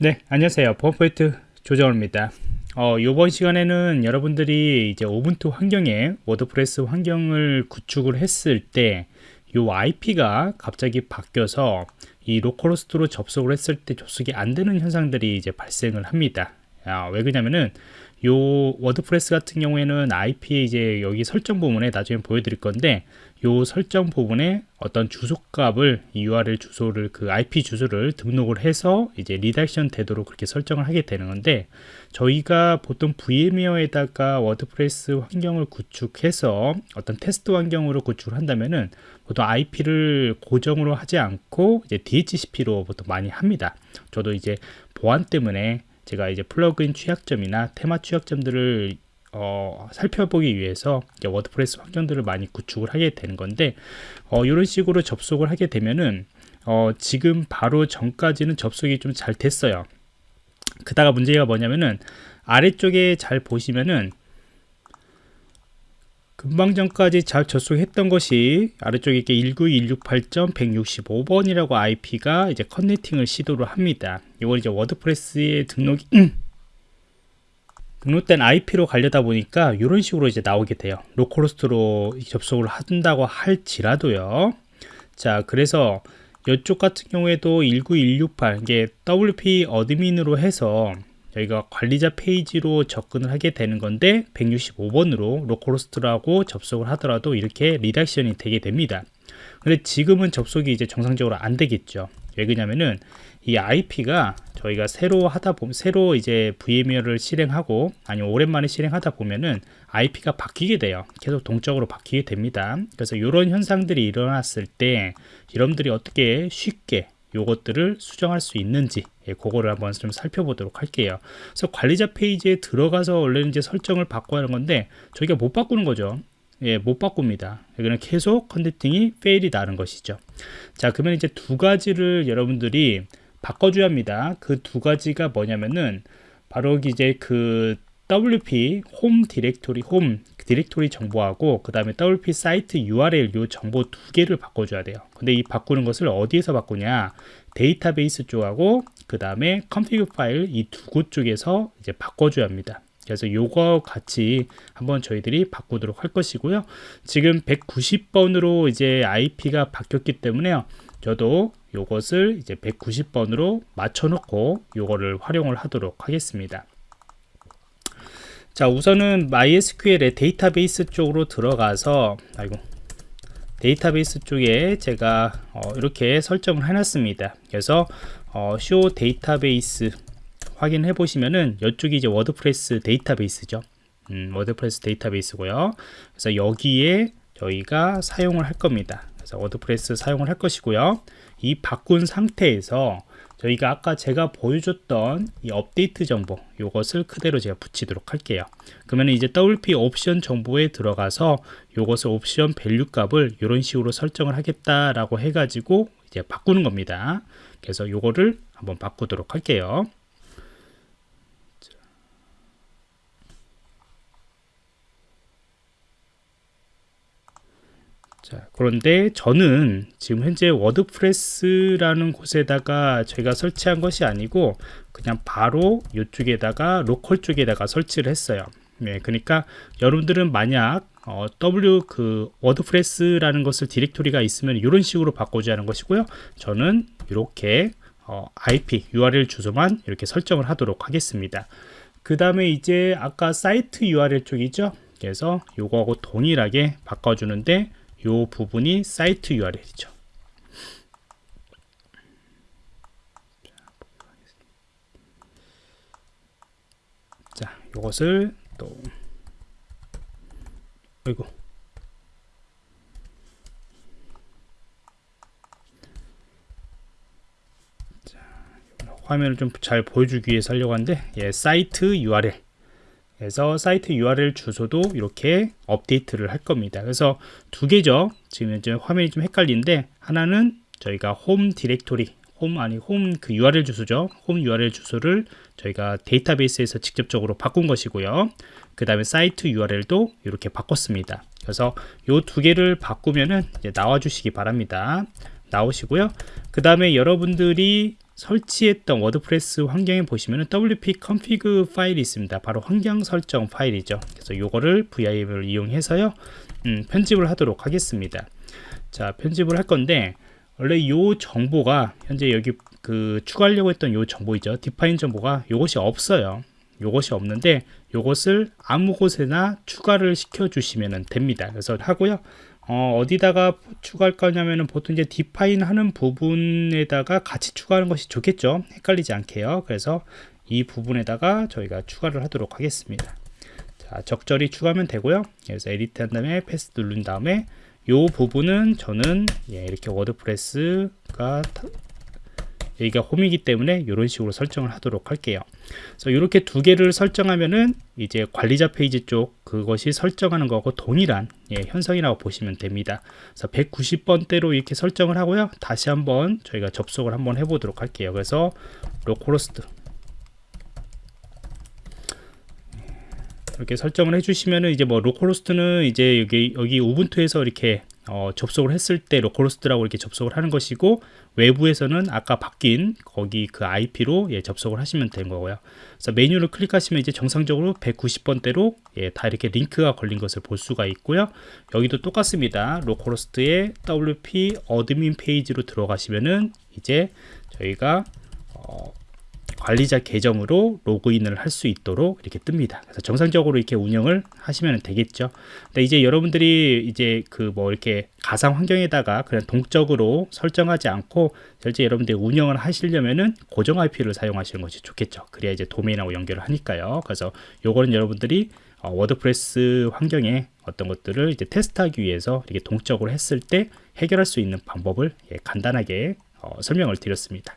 네, 안녕하세요. 보안프로젝트 조정원입니다. 어, 이번 시간에는 여러분들이 이제 Ubuntu 환경에 WordPress 환경을 구축을 했을 때 이 IP가 갑자기 바뀌어서 이 localhost로 접속을 했을 때 접속이 안 되는 현상들이 이제 발생을 합니다. 아, 왜 그러냐면은 요 WordPress 같은 경우에는 IP 이제 여기 설정 부분에 나중에 보여드릴 건데 요 설정 부분에 어떤 주소값을 URL 주소를 그 IP 주소를 등록을 해서 이제 redirection 되도록 그렇게 설정을 하게 되는 건데 저희가 보통 VMware에다가 WordPress 환경을 구축해서 어떤 테스트 환경으로 구축을 한다면은 보통 IP를 고정으로 하지 않고 이제 DHCP로 보통 많이 합니다. 저도 이제 보안 때문에 제가 이제 플러그인 취약점이나 테마 취약점들을 어, 살펴보기 위해서 WordPress 환경들을 많이 구축을 하게 되는 건데 어, 이런 식으로 접속을 하게 되면은 어, 지금 바로 전까지는 접속이 좀 잘 됐어요 그다가 문제가 뭐냐면은 아래쪽에 잘 보시면은 금방 전까지 잘 접속했던 것이 아래쪽에 이렇게 192.168.165번이라고 IP가 이제 connecting을 시도를 합니다. 이걸 이제 WordPress에 등록이 등록된 IP로 가려다 보니까 이런 식으로 이제 나오게 돼요. localhost로 접속을 한다고 할지라도요. 자, 그래서 이쪽 같은 경우에도 19168 이게 WP admin으로 해서 저희가 관리자 페이지로 접근을 하게 되는 건데 165번으로 localhost라고 접속을 하더라도 이렇게 redirection이 되게 됩니다. 근데 지금은 접속이 이제 정상적으로 안 되겠죠. 왜 그러냐면은 이 IP가 저희가 새로 하다 보면 새로 이제 VMware를 실행하고 아니면 오랜만에 실행하다 보면은 IP가 바뀌게 돼요. 계속 동적으로 바뀌게 됩니다. 그래서 이런 현상들이 일어났을 때 여러분들이 어떻게 쉽게 요것들을 수정할 수 있는지 예, 그거를 한번 좀 살펴보도록 할게요 그래서 관리자 페이지에 들어가서 원래는 이제 설정을 바꿔야 하는 건데 저희가 못 바꾸는 거죠 예, 못 바꿉니다. 여기는 계속 connecting이 fail이 나는 것이죠. 자 그러면 이제 두 가지를 여러분들이 바꿔줘야 합니다. 그 두 가지가 뭐냐면은 바로 이제 그 WP home 디렉토리 홈 디렉토리 정보하고 그 다음에 WP 사이트 URL 요 정보 두 개를 바꿔줘야 돼요. 근데 이 바꾸는 것을 어디에서 바꾸냐? 데이터베이스 쪽하고 그 다음에 컨피그 파일 이 두 곳 쪽에서 이제 바꿔줘야 합니다 그래서 요거 같이 한번 저희들이 바꾸도록 할 것이고요. 지금 190번으로 이제 IP가 바뀌었기 때문에요. 저도 요것을 이제 190번으로 맞춰 놓고 요거를 활용을 하도록 하겠습니다. 자 우선은 MySQL의 데이터베이스 쪽으로 들어가서 아이고 데이터베이스 쪽에 제가 어, 이렇게 설정을 해놨습니다. 그래서 어, show databases 확인해 보시면은 이쪽이 이제 WordPress 데이터베이스죠. 음, WordPress 데이터베이스고요. 그래서 여기에 저희가 사용을 할 겁니다. 그래서 WordPress 사용을 할 것이고요. 이 바꾼 상태에서 저희가 아까 제가 보여줬던 이 업데이트 정보 이것을 그대로 제가 붙이도록 할게요. 그러면 이제 WP 옵션 정보에 들어가서 이것을 option value 값을 이런 식으로 설정을 하겠다라고 해가지고 이제 바꾸는 겁니다. 그래서 이거를 한번 바꾸도록 할게요 자, 그런데 저는 지금 현재 WordPress라는 곳에다가 제가 설치한 것이 아니고 그냥 바로 이쪽에다가 로컬 쪽에다가 설치를 했어요. 네, 그러니까 여러분들은 만약 어, W 그 WordPress라는 것을 디렉토리가 있으면 이런 식으로 바꿔줘야 하는 것이고요. 저는 이렇게 어, IP URL 주소만 이렇게 설정을 하도록 하겠습니다. 그 다음에 이제 아까 사이트 URL 쪽이죠. 그래서 요거하고 동일하게 바꿔주는데 이 부분이 사이트 URL이죠. 자, 이것을 또 아이고 자, 화면을 좀 잘 보여주기 위해서 하려고 하는데 예, 사이트 URL 그래서 사이트 URL 주소도 이렇게 업데이트를 할 겁니다. 그래서 두 개죠. 지금 이제 화면이 좀 헷갈리는데 하나는 저희가 홈 디렉토리 홈 아니 홈 그 URL 주소죠. 홈 URL 주소를 저희가 데이터베이스에서 직접적으로 바꾼 것이고요. 그 다음에 사이트 URL도 이렇게 바꿨습니다. 그래서 이 두 개를 바꾸면은 나와 주시기 바랍니다. 나오시고요. 그 다음에 여러분들이 설치했던 WordPress 환경에 보시면은 wp config 파일이 있습니다. 바로 환경 설정 파일이죠. 그래서 요거를 vim을 이용해서요. 음, 편집을 하도록 하겠습니다. 자, 편집을 할 건데 원래 요 정보가 현재 여기 그 추가하려고 했던 요 정보이죠. define 정보가 요것이 없어요. 요것이 없는데 요것을 아무 곳에나 추가를 시켜 주시면 됩니다. 그래서 하고요. 어, 디다가 추가할 거냐면은 보통 이제 define 하는 부분에다가 같이 추가하는 것이 좋겠죠. 헷갈리지 않게요. 그래서 이 부분에다가 저희가 추가를 하도록 하겠습니다. 자, 적절히 추가하면 되고요. 그래서 edit 한 다음에 paste 누른 다음에 요 부분은 저는 예, 이렇게 WordPress가 여기가 홈이기 때문에 이런 식으로 설정을 하도록 할게요. 그래서 이렇게 두 개를 설정하면은 이제 관리자 페이지 쪽 그것이 설정하는 거고 동일한 예, 현상이라고 보시면 됩니다. 그래서 190번대로 이렇게 설정을 하고요. 다시 한번 저희가 접속을 한번 해보도록 할게요. 그래서 localhost 이렇게 설정을 해주시면은 이제 뭐 localhost는 이제 여기 여기 Ubuntu에서 이렇게 어, 접속을 했을 때 localhost라고 이렇게 접속을 하는 것이고 외부에서는 아까 바뀐 거기 그 IP로 예, 접속을 하시면 되는 거고요. 그래서 메뉴를 클릭하시면 이제 정상적으로 190번대로 예, 다 이렇게 링크가 걸린 것을 볼 수가 있고요. 여기도 똑같습니다. localhost의 WP admin 페이지로 들어가시면은 이제 저희가 어, 관리자 계정으로 로그인을 할 수 있도록 이렇게 뜹니다. 그래서 정상적으로 이렇게 운영을 하시면 되겠죠. 근데 이제 여러분들이 이제 그 뭐 이렇게 가상 환경에다가 그냥 동적으로 설정하지 않고 실제 여러분들이 운영을 하시려면은 고정 IP를 사용하시는 것이 좋겠죠. 그래야 이제 도메인하고 연결을 하니까요. 그래서 요거는 여러분들이 어, WordPress 환경에 어떤 것들을 이제 테스트하기 위해서 이렇게 동적으로 했을 때 해결할 수 있는 방법을 예, 간단하게 어, 설명을 드렸습니다.